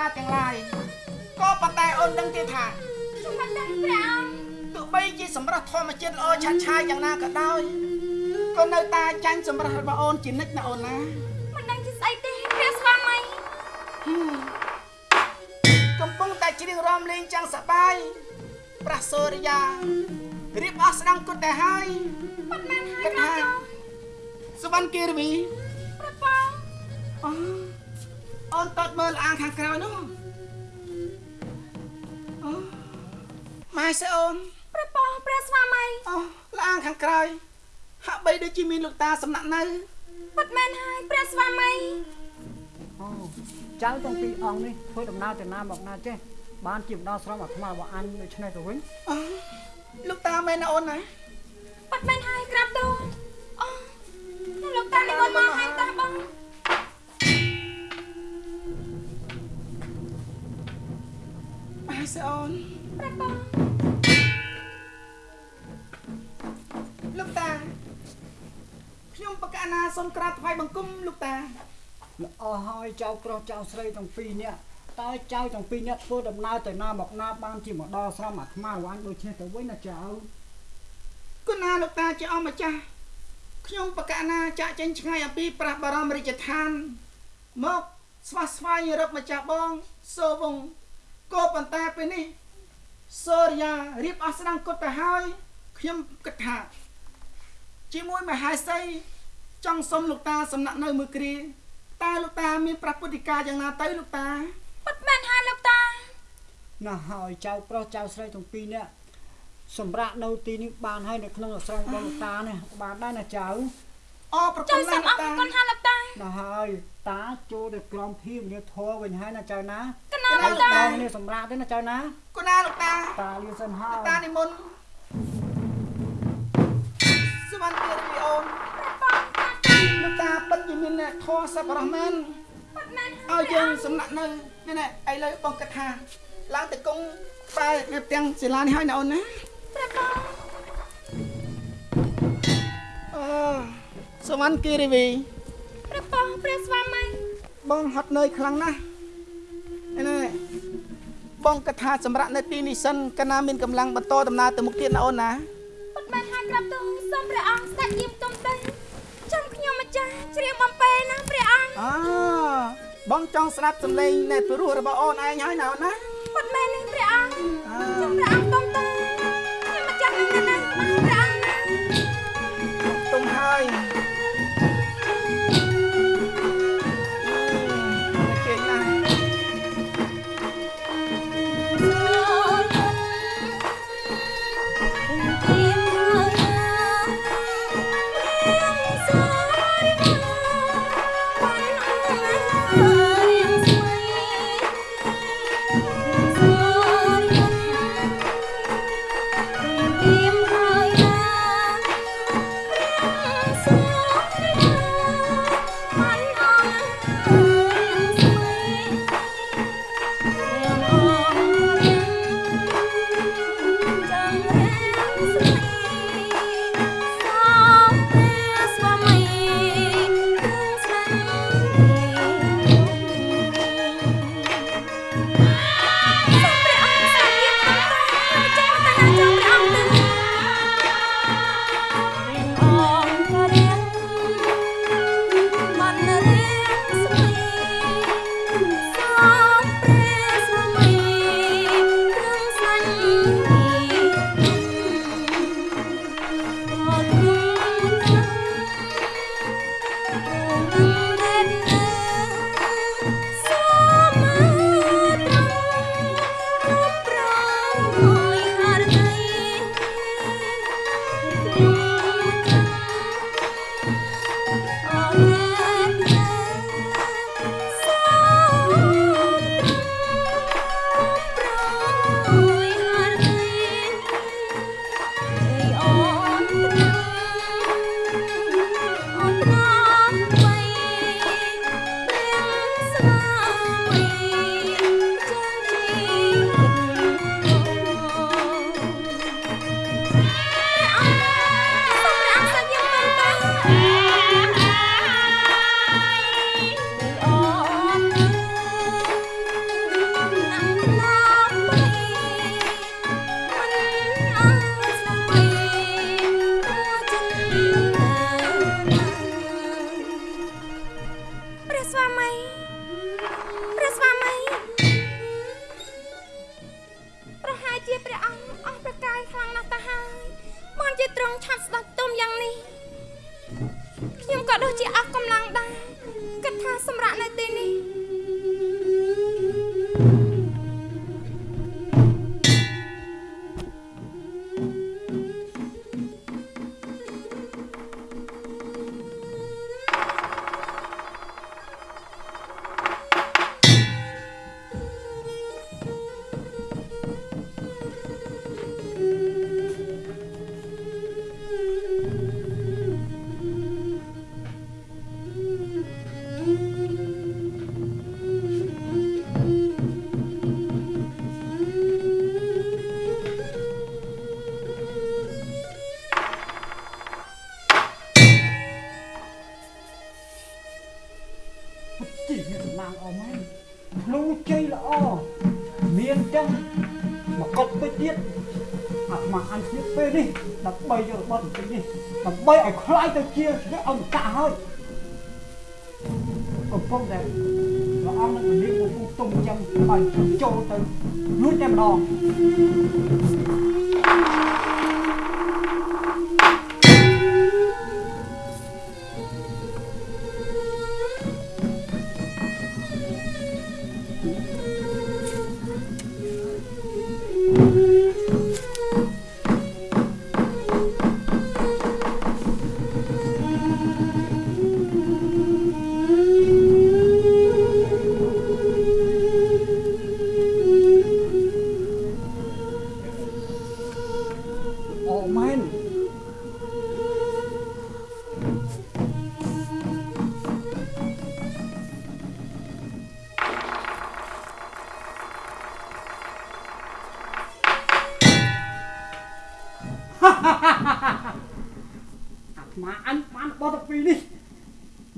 ទាំងសាលាទាំងឡាយក៏ប៉ុន្តែអូនដឹងទេថាខ្ញុំមិនដឹងព្រះអង្គទោះបីជាសម្រស់ធម្មជាតិល្អឆាត់ឆាយយ៉ាងណាក៏ដោយក៏នៅតែចាញ់សម្រស់របស់អូនជានិច្ចណាអូនណាមិនដឹងជាស្អីទេព្រះស្វាមីកំពុងតែច្រៀងរាំលេងចាំងសប្បាយប្រះសូរិយារៀបអស់ស្ដង់គុតតែហើយបាត់មែនហើយគិតព្រះថាអង្គសវណ្ណគិរវីព្រះប៉ងអូ អូនតតមើលអាងខាងក្រោយនោះអូម៉ែសេអូនព្រះប៉ងព្រះស្វាមីអូលាងខាងក្រោយហាក់បីដូចជាមានលោកតាសំណាក់នៅបាត់មែនហើយព្រះស្វាមីអូចៅទាំងពីរអង្គនេះធ្វើដំណើរទៅណាមកណាចេះបានជាម្ដងស្រមអាត្មារបស់អញដូច្នេះទៅវិញអូលោកតាមែនណាអូនណាបាត់មែនហើយក្រាបទូលអូលោកតានិមន្តមកហើយតាបង ម៉ែសេអូនព្រះប៉ងលោកតាខ្ញុំបកណាសូមក្រាបថ្វាយបង្គំលោកតាល្អហើយចៅប្រុសចៅស្រីទាំងពីរនាក់តើចៅទាំងពីរនាក់ធ្វើដំណើរទៅណាមកណាបានជាម្ដងស្រមអាត្មារបស់អញដូច្នេះទៅវិញណាចៅគុណាលោកតាជាអម្ចាស់ខ្ញុំបកណាចាក់ចេញឆ្ងាយអំពីព្រះបរមរាជឋានមកស្វាស្វែងរកម្ចាស់បងសូវង ក៏ប៉ុន្តែពេលនេះសូរិយារៀបអស់ស្ដង់គុតទៅហើយខ្ញុំគិតថាជាមួយមហេសីចង់សុំលោកតាសំណាក់នៅមួយគ្រាតើលោកតាមានប្រពុតិការយ៉ាងណាទៅលោកតាបាត់មែនហើយលោកតាណាហើយចៅប្រុសចៅស្រីទាំងពីរនាក់សម្រាប់នៅទីនេះបានហើយនៅក្នុងអាស្រមរបស់លោកតានេះបានដែរណាចៅអូប្រចៅគុណសូណាស់មអលោកតារគុណហើយលោកតាណាហើយតាចូលទៅក្រំភីមនីធរវិញហើយណាចៅណាកណា លោកតាដល់គ្នាសម្រាប់ទេណាចៅណាគុណាលោកតាតាលឿនសិនហើយតានិមន្តសវណ្ណគិរីអូនព្រះប៉ងតាតាលោកតាពិតជាមានអ្នកធម៌សប្បុរសមែនបាត់មែនឲ្យយើងសំណាក់នៅនេះណែឥឡូវបងគិតថាឡើងទៅគង់បែរនៅទាំងសិលានេះហើយណាអូនណាព្រះប៉ងអូសវណ្ណគិរីវីព្រះប៉ងព្រះស្វាមីបងហត់នឿយខ្លាំងណាស់នេះណែ បងគិតថាសម្រាប់នៅទីនេះសិនកណាមានកម្លាំងបន្តដំណើរទៅមុខទៀតណាអូនណាបាត់មែនហើយក្រាបទូលសូមព្រះអង្គស្ដេចយាមទុំទៅចាំខ្ញុំម្ចាស់ជ្រាបបំពេណាព្រះអង្គអបងចង់ស្ដាប់សំឡេងនៃព្រោះរបស់អូនឯងហើយណាអូនណាបាត់មែននេះព្រះអង្គអចាំព្រះអង្គ sua mãe.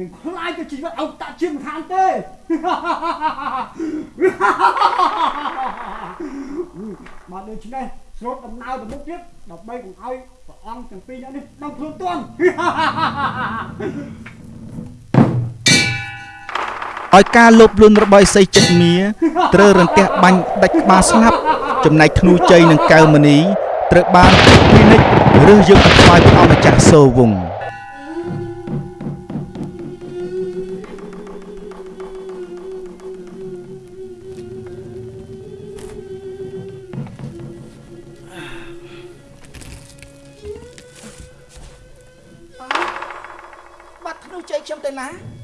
នឹងខ្លាយទៅជីវិតអង្គតាជាមិនខានទេបើដូច្នេះស្រូតដំណើរទៅមុខទៀតដើម្បីកុំឲ្យព្រះអង្គទាំងពីរនាក់នេះដឹងខ្លួនទាន់ឲ្យការលោភលន់របស់ឥសីចិត្តមៀត្រូវរន្ទះបាញ់ដាច់ក្បាលស្លាប់ចំណែកធ្នូជ័យនិងកៅមនីត្រូវបានពិនិត្យរើសយកទៅថ្វាយព្រះអង្គម្ចាស់សូរវង្ស នូ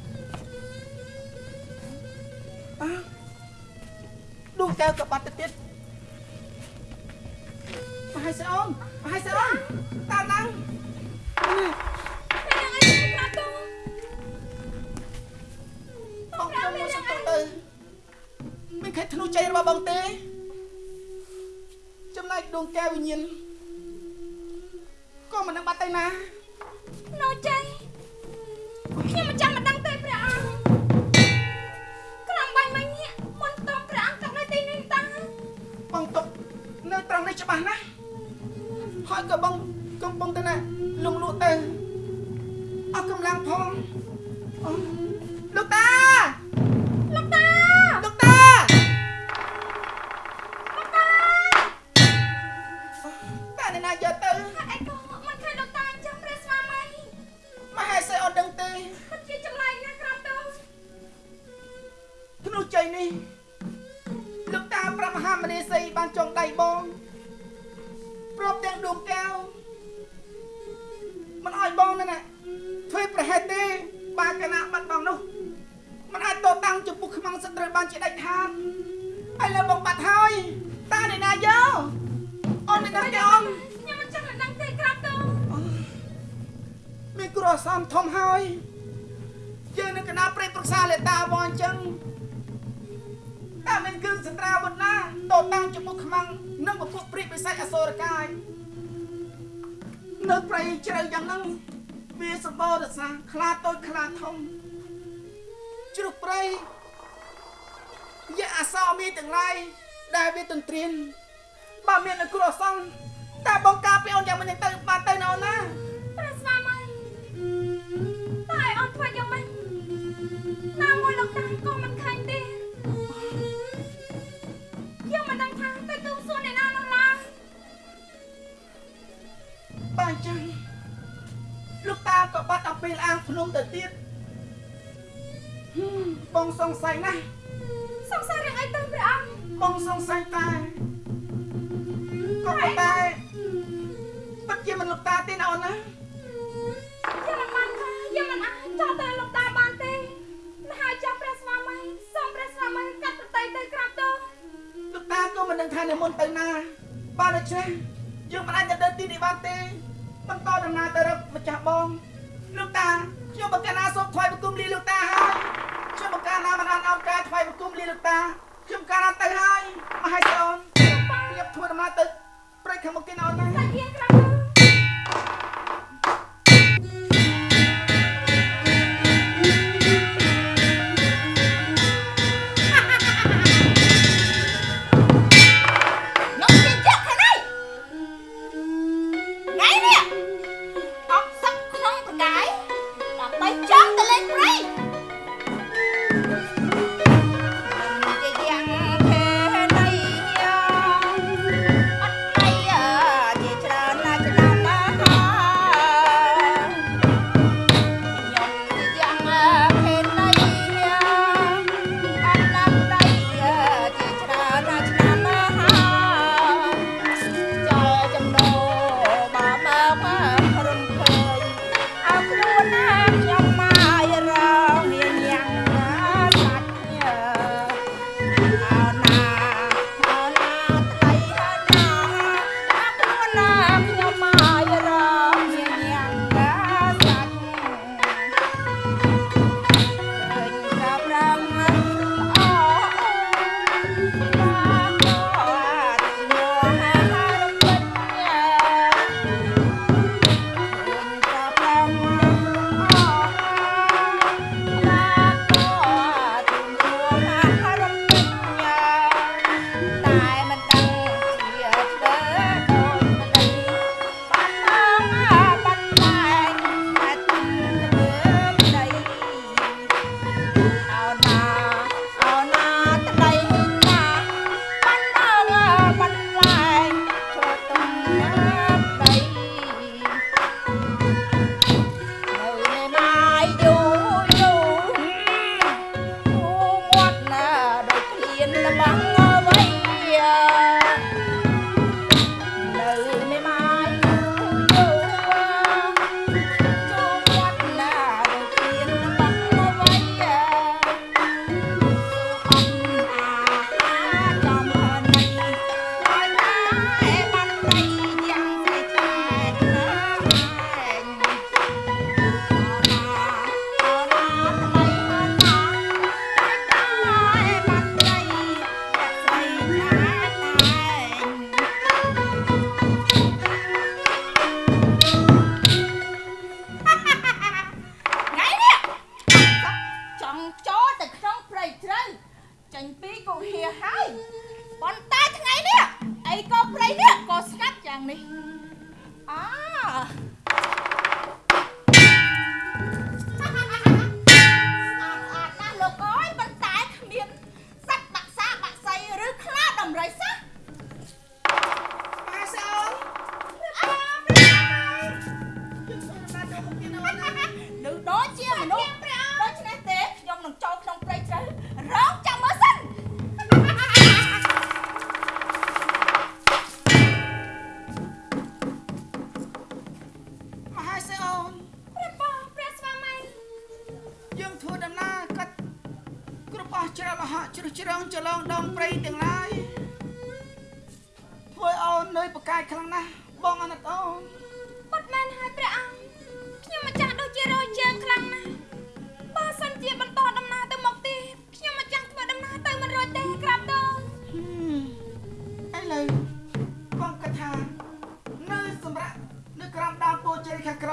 មិនអោយបងទេណាធ្វើប្រហែលទេបាកណាបាត់បងនោះមិនអាចតតាំងចំពោះខ្មាំងសត្រូវបានជាដាច់ខាតឥឡូវបងបាត់ហើយតាអ្នកណាយកអូនអ្នកណាយកខ្ញុំមិនចង់ដឹងទេក្រាបតូមានគ្រោះអសន្នធំហើយយើងនៅកណាប្រេតប្រសាលេតាបងអញ្ចឹងតែមានគ្រឿងសត្រាវុធណាតតាំងចំពោះខ្មាំងនិងពពួកព្រាបបិសាចអសូរកាយ នៅព្រៃជ្រៅយ៉ាងហ្នឹងវាសម្បូររសាខ្លាតូចខ្លាធំជ្រុះព្រៃយកអសោមានទាំងឡាយដែលវាទន្ទ្រានបើមានគ្រោះអសន្នតែបងការពីអូនយ៉ាងមិនយ៉ាងទៅបានទៅណោណាព្រះស្វាមីតែឲ្យអូនធ្វើយ៉ាងម៉េចណាមួយលោកតាក៏មិន បើអញ្ចឹងលោកតាក៏បាត់អំពីអាងភ្នំទៅទៀតហឹមបងសង្ស័យណាស់សង្សាររឿងអីទៅព្រះអង្គបងសង្ស័យតែក៏ប៉ុន្តែពិតជាមិនលោកតាទេណាអូនណាខ្ញុំមិនបានថាខ្ញុំមិនអាចចោលទៅលោកតាបានទេមិនហើយចាំព្រះស្វាមីសូមព្រះស្វាមីកាត់ប្រតិទៅក្រាបទូលលោកតាក៏មិនដឹងថានិមន្តទៅណាបានដូច្នេះយើងមិនអាចទៅដល់ទីនេះបានទេ បន្តដំណើរទៅរកម្ចាស់បងលោកតាខ្ញុំបកណាសូមថ្វាយបង្គំលាលោកតាហើយខ្ញុំបកណាមិនអានអោនការថ្វាយបង្គំលាលោកតាខ្ញុំកាលណាទៅហើយមកឲ្យទៅអូនខ្ញុំធ្វើដំណើរទៅព្រៃខាងមុខគេណាអូនណា ដើម្បីចង់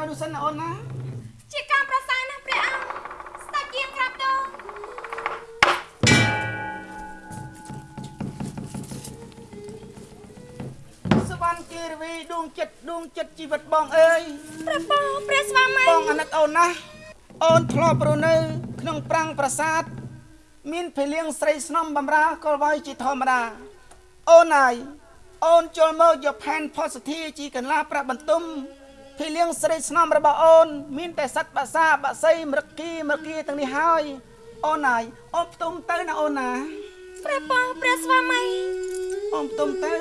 យខាងក្រោយនោះសិនណាអូនណាជាការប្រសើរណាស់ព្រះអង្គស្ដេចយាងក្រាបទូលសវណ្ណគិរវីដួងចិត្តដួងចិត្តជីវិតបងអើយព្រះបងព្រះស្វាមីបងអាណិតអូនណាស់អូនធ្លាប់រស់នៅ ក្នុងប្រាំងប្រាសាទមានភេលៀងស្រីស្នំបំរើកលវាយជាធម្មតាអូនហើយអូនចូលមកយកផែនផុសធាជីកន្លាប្រាក់បន្ទុំ ភីលៀងស្រីស្នំរបស់អូន មានតែសត្វបាសាបាសីមរគីមរគីទាំងនេះហើយអូនណាយអូនផ្ទុំទៅណាអូនណាព្រះបងព្រះស្វាមីអូនផ្ទុំទៅ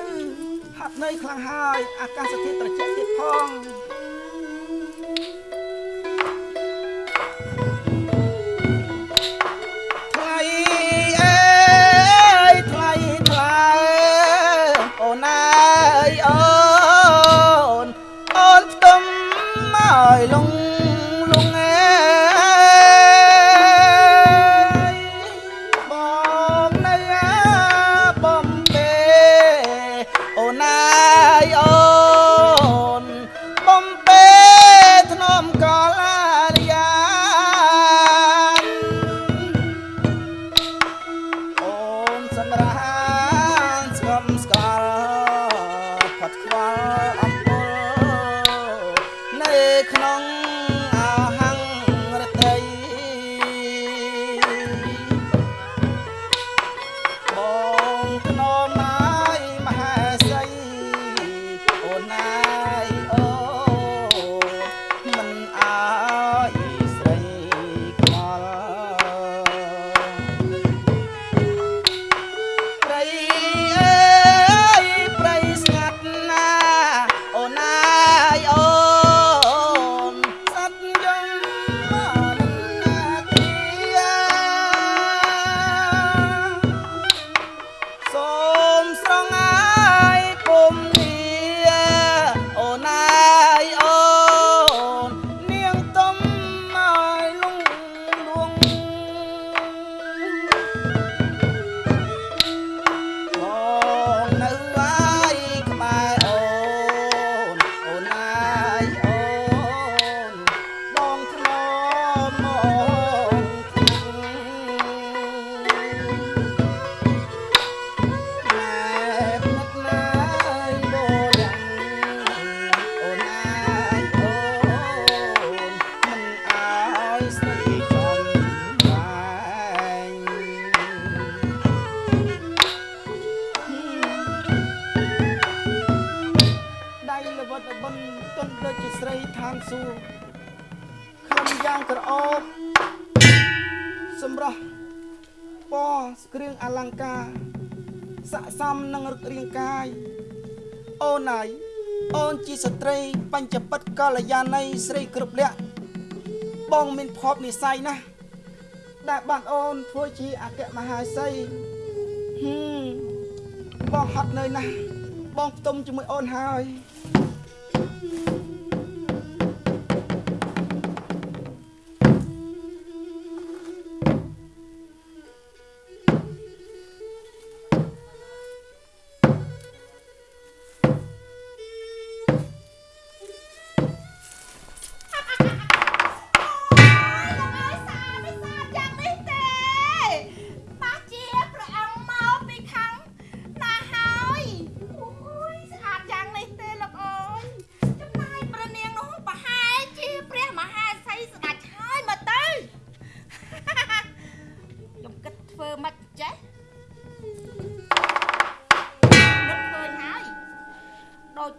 ហាត់ន័យខ្លាំងហើយអាកាសធាតុត្រជាក់ទៀតផង កាស័កសមនឹងរឹករាងកាយអូនហើយអូនជាស្ត្រីបញ្ចពិតកល្យាណីស្រីគ្រប់លក្ខបងមានភពនិស័យណាស់ដែលបានអូនធ្វើជាអគ្គមហាសីហឹមបងហត់នឿយណាស់បងផ្ទុំជាមួយអូនហើយ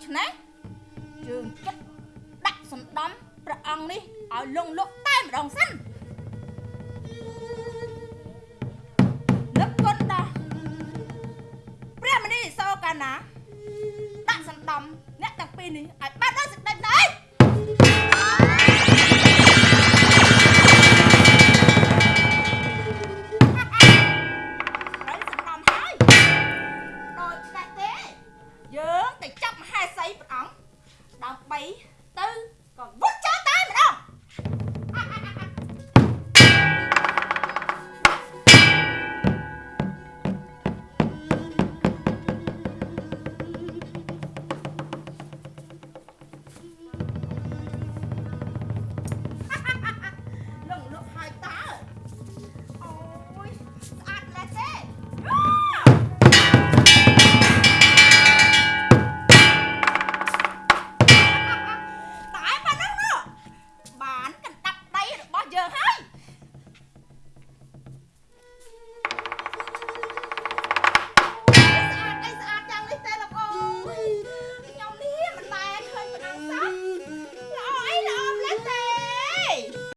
ច្នេះយើងគិតដាក់សំដំព្រះអង្គនេះឲ្យលងលក់តែម្ដងសិននឹកគុណដល់ព្រះមនីសូកាណាដាក់សំដំអ្នកទាំងពីរនេះឲ្យបាន